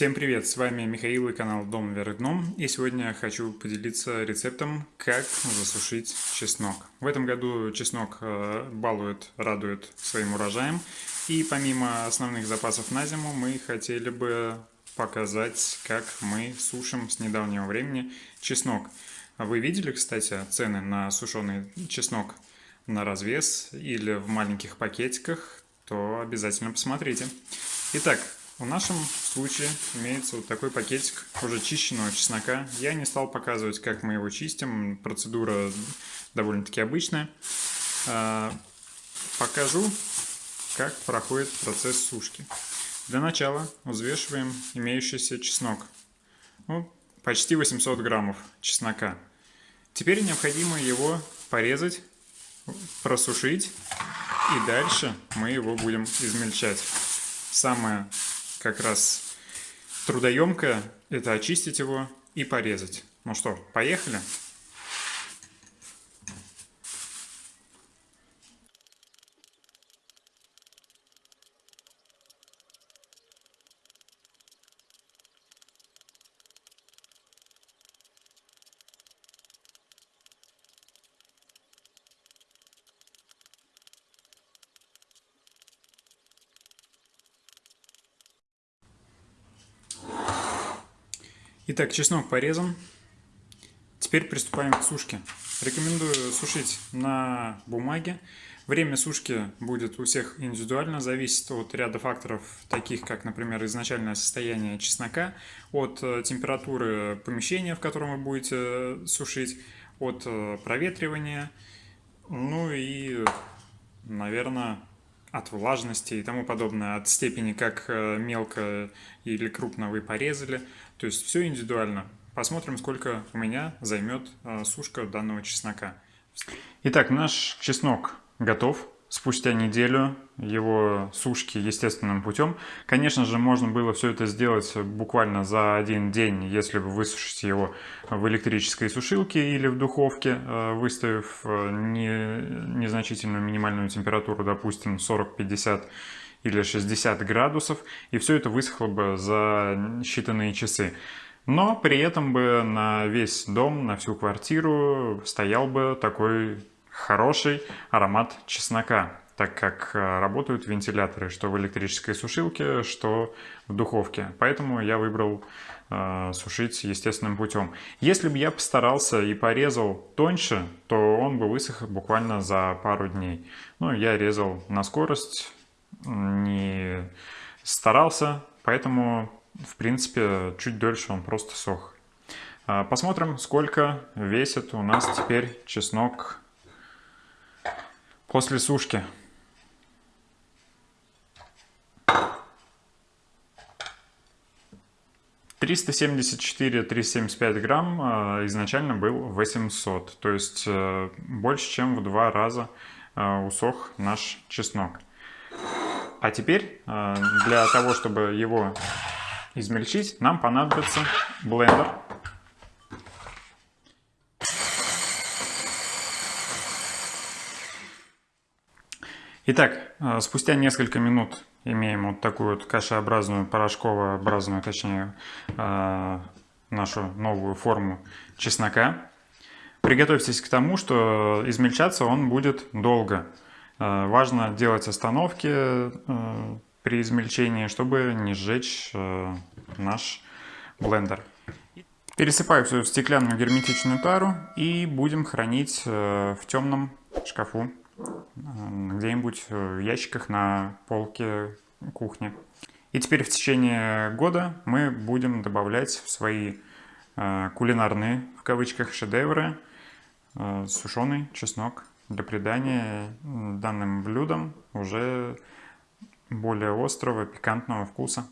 Всем привет, с вами Михаил и канал Дом вверх дном и сегодня я хочу поделиться рецептом, как засушить чеснок. В этом году чеснок э, балует, радует своим урожаем и помимо основных запасов на зиму мы хотели бы показать, как мы сушим с недавнего времени чеснок. Вы видели, кстати, цены на сушеный чеснок на развес или в маленьких пакетиках, то обязательно посмотрите. Итак, в нашем случае имеется вот такой пакетик уже чищенного чеснока. Я не стал показывать, как мы его чистим. Процедура довольно-таки обычная. А, покажу, как проходит процесс сушки. Для начала взвешиваем имеющийся чеснок. Ну, почти 800 граммов чеснока. Теперь необходимо его порезать, просушить и дальше мы его будем измельчать. Самое как раз трудоемкое – это очистить его и порезать. Ну что, поехали? Итак, чеснок порезан. Теперь приступаем к сушке. Рекомендую сушить на бумаге. Время сушки будет у всех индивидуально, зависит от ряда факторов, таких как, например, изначальное состояние чеснока, от э, температуры помещения, в котором вы будете э, сушить, от э, проветривания, ну и, наверное, от влажности и тому подобное, от степени, как мелко или крупно вы порезали. То есть все индивидуально. Посмотрим, сколько у меня займет а, сушка данного чеснока. Итак, наш чеснок готов. Спустя неделю его сушки естественным путем. Конечно же, можно было все это сделать буквально за один день, если вы высушите его в электрической сушилке или в духовке, а, выставив а, не, незначительную минимальную температуру, допустим, 40-50 или 60 градусов, и все это высохло бы за считанные часы. Но при этом бы на весь дом, на всю квартиру стоял бы такой хороший аромат чеснока, так как э, работают вентиляторы, что в электрической сушилке, что в духовке. Поэтому я выбрал э, сушить естественным путем. Если бы я постарался и порезал тоньше, то он бы высох буквально за пару дней. Ну, я резал на скорость, не старался, поэтому, в принципе, чуть дольше он просто сох. А, посмотрим, сколько весит у нас теперь чеснок после сушки. Триста семьдесят четыре, триста семьдесят пять грамм а, изначально был 800, то есть э, больше, чем в два раза а, усох наш чеснок. А теперь э, для того, чтобы его измельчить, нам понадобится блендер. Итак, э, спустя несколько минут имеем вот такую вот кашеобразную, порошковообразную, точнее, э, нашу новую форму чеснока. Приготовьтесь к тому, что измельчаться он будет долго. Э, важно делать остановки при измельчении, чтобы не сжечь наш блендер. Пересыпаю все в стеклянную герметичную тару и будем хранить в темном шкафу, где-нибудь в ящиках на полке кухни. И теперь в течение года мы будем добавлять в свои кулинарные, в кавычках, шедевры сушеный чеснок для придания данным блюдам уже более острого, пикантного вкуса.